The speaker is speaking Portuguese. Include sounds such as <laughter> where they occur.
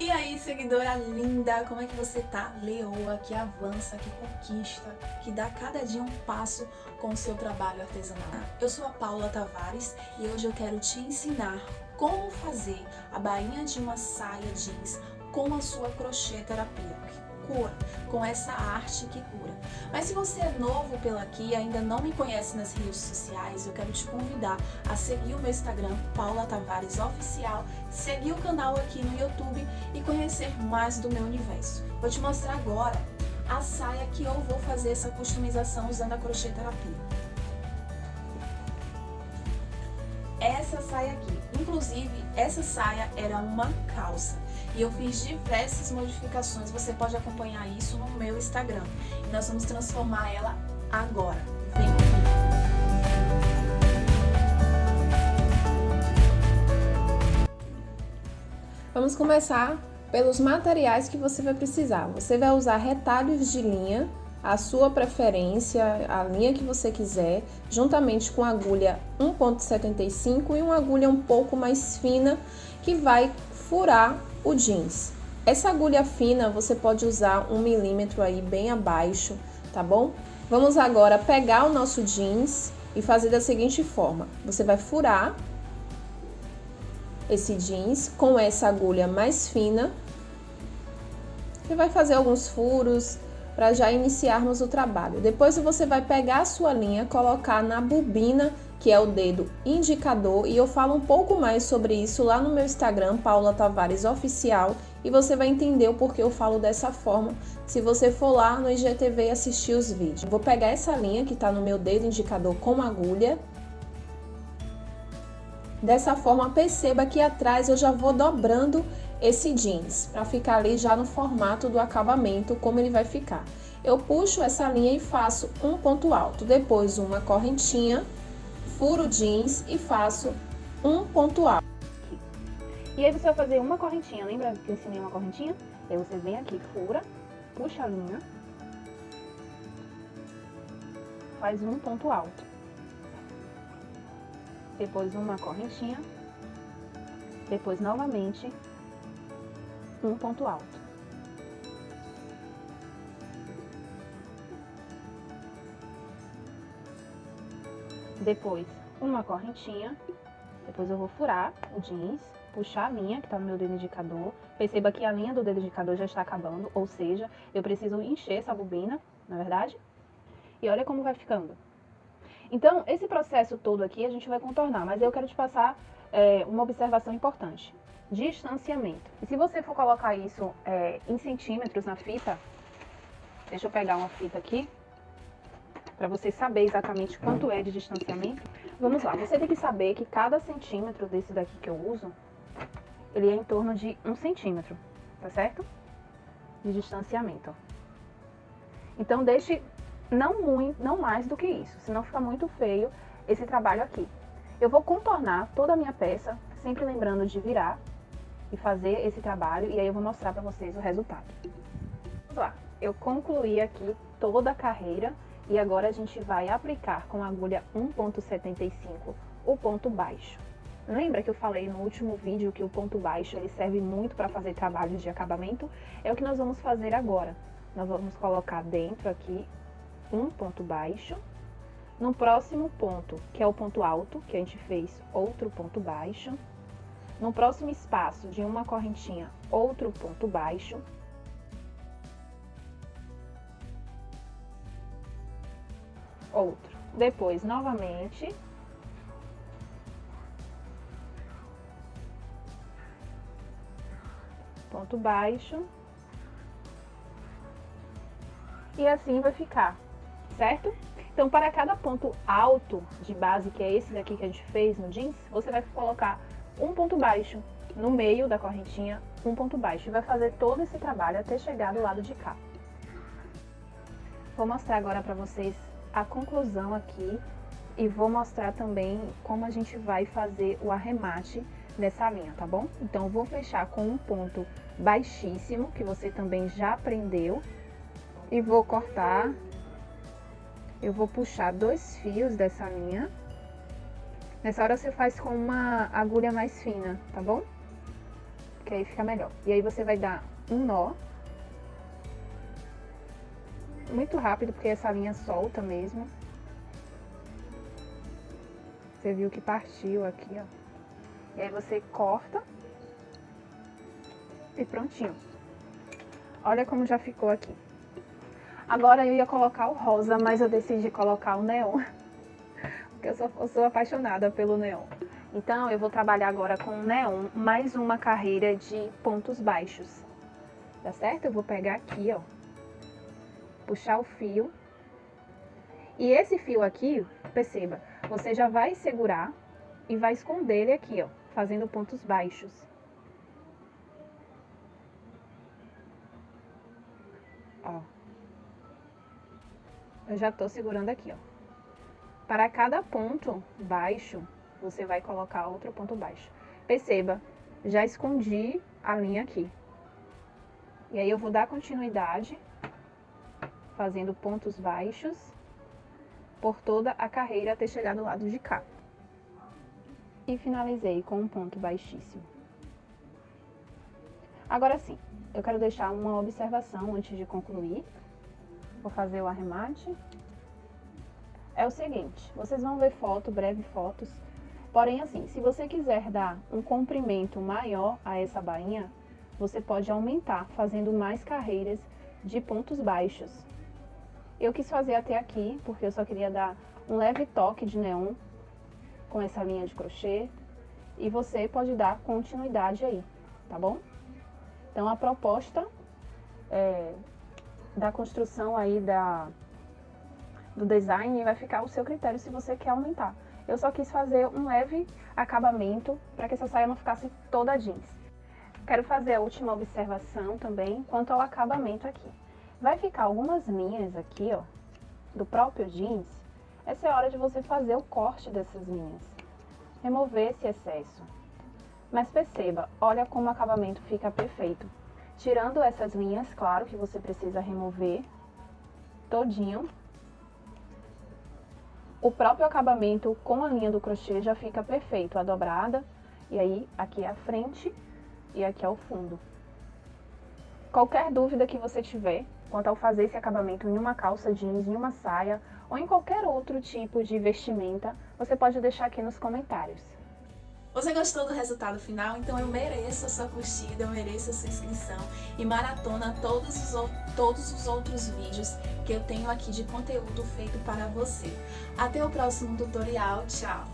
E aí, seguidora linda, como é que você tá? Leoa, que avança, que conquista, que dá cada dia um passo com o seu trabalho artesanal. Eu sou a Paula Tavares e hoje eu quero te ensinar como fazer a bainha de uma saia jeans com a sua crochê terapia cura, com essa arte que cura. Mas se você é novo pela aqui e ainda não me conhece nas redes sociais, eu quero te convidar a seguir o meu Instagram, Paula Tavares Oficial, seguir o canal aqui no YouTube e conhecer mais do meu universo. Vou te mostrar agora a saia que eu vou fazer essa customização usando a crochê terapia. Essa saia aqui, inclusive essa saia era uma calça e eu fiz diversas modificações, você pode acompanhar isso no meu Instagram. E nós vamos transformar ela agora. Vem comigo! Vamos começar pelos materiais que você vai precisar. Você vai usar retalhos de linha, a sua preferência, a linha que você quiser, juntamente com agulha 1.75 e uma agulha um pouco mais fina que vai furar o jeans. Essa agulha fina você pode usar um milímetro aí bem abaixo, tá bom? Vamos agora pegar o nosso jeans e fazer da seguinte forma. Você vai furar esse jeans com essa agulha mais fina. Você vai fazer alguns furos para já iniciarmos o trabalho. Depois você vai pegar a sua linha, colocar na bobina que é o dedo indicador, e eu falo um pouco mais sobre isso lá no meu Instagram, Paula Tavares Oficial, e você vai entender o porquê eu falo dessa forma se você for lá no IGTV e assistir os vídeos. Vou pegar essa linha que está no meu dedo indicador com agulha. Dessa forma, perceba que atrás eu já vou dobrando esse jeans, para ficar ali já no formato do acabamento, como ele vai ficar. Eu puxo essa linha e faço um ponto alto, depois uma correntinha furo jeans e faço um ponto alto. E aí você vai fazer uma correntinha, lembra que eu ensinei uma correntinha? Aí você vem aqui, fura, puxa a linha, faz um ponto alto. Depois uma correntinha, depois novamente um ponto alto. Depois, uma correntinha. Depois eu vou furar o jeans, puxar a linha que tá no meu dedo indicador. Perceba que a linha do dedo indicador já está acabando, ou seja, eu preciso encher essa bobina, na é verdade? E olha como vai ficando. Então, esse processo todo aqui a gente vai contornar, mas eu quero te passar é, uma observação importante. Distanciamento. E se você for colocar isso é, em centímetros na fita, deixa eu pegar uma fita aqui, para você saber exatamente quanto é de distanciamento. Vamos lá, você tem que saber que cada centímetro desse daqui que eu uso, ele é em torno de um centímetro, tá certo? De distanciamento. Então deixe não muito, não mais do que isso, senão fica muito feio esse trabalho aqui. Eu vou contornar toda a minha peça, sempre lembrando de virar e fazer esse trabalho, e aí eu vou mostrar para vocês o resultado. Vamos lá, eu concluí aqui toda a carreira, e agora a gente vai aplicar com a agulha 1.75 o ponto baixo. Lembra que eu falei no último vídeo que o ponto baixo ele serve muito para fazer trabalhos de acabamento? É o que nós vamos fazer agora. Nós vamos colocar dentro aqui um ponto baixo. No próximo ponto, que é o ponto alto, que a gente fez outro ponto baixo. No próximo espaço de uma correntinha, outro ponto baixo. outro. Depois, novamente. Ponto baixo. E assim vai ficar, certo? Então, para cada ponto alto de base, que é esse daqui que a gente fez no jeans, você vai colocar um ponto baixo no meio da correntinha, um ponto baixo. E vai fazer todo esse trabalho até chegar do lado de cá. Vou mostrar agora para vocês a conclusão aqui e vou mostrar também como a gente vai fazer o arremate dessa linha, tá bom? Então, vou fechar com um ponto baixíssimo, que você também já aprendeu, e vou cortar, eu vou puxar dois fios dessa linha. Nessa hora você faz com uma agulha mais fina, tá bom? que aí fica melhor. E aí você vai dar um nó. Muito rápido, porque essa linha solta mesmo. Você viu que partiu aqui, ó. E aí você corta. E prontinho. Olha como já ficou aqui. Agora eu ia colocar o rosa, mas eu decidi colocar o neon. <laughs> Porque eu sou, eu sou apaixonada pelo neon. Então eu vou trabalhar agora com o neon, mais uma carreira de pontos baixos. Tá certo? Eu vou pegar aqui, ó. Puxar o fio. E esse fio aqui, perceba, você já vai segurar e vai esconder ele aqui, ó, fazendo pontos baixos. Ó. Eu já tô segurando aqui, ó. Para cada ponto baixo, você vai colocar outro ponto baixo. Perceba, já escondi a linha aqui. E aí eu vou dar continuidade, fazendo pontos baixos por toda a carreira até chegar do lado de cá. E finalizei com um ponto baixíssimo. Agora sim, eu quero deixar uma observação antes de concluir. Vou fazer o arremate. É o seguinte, vocês vão ver foto, breve fotos. Porém, assim, se você quiser dar um comprimento maior a essa bainha, você pode aumentar, fazendo mais carreiras de pontos baixos. Eu quis fazer até aqui, porque eu só queria dar um leve toque de neon com essa linha de crochê. E você pode dar continuidade aí, tá bom? Então, a proposta é, da construção aí da, do design vai ficar ao seu critério se você quer aumentar. Eu só quis fazer um leve acabamento para que essa saia não ficasse toda jeans. Quero fazer a última observação também quanto ao acabamento aqui. Vai ficar algumas linhas aqui, ó, do próprio jeans. Essa é a hora de você fazer o corte dessas linhas. Remover esse excesso. Mas perceba, olha como o acabamento fica perfeito. Tirando essas linhas, claro que você precisa remover todinho. O próprio acabamento com a linha do crochê já fica perfeito, a dobrada. E aí, aqui é a frente e aqui é o fundo. Qualquer dúvida que você tiver quanto ao fazer esse acabamento em uma calça jeans, em uma saia ou em qualquer outro tipo de vestimenta, você pode deixar aqui nos comentários. Você gostou do resultado final? Então eu mereço a sua curtida, eu mereço a sua inscrição e maratona todos os, todos os outros vídeos que eu tenho aqui de conteúdo feito para você. Até o próximo tutorial, tchau!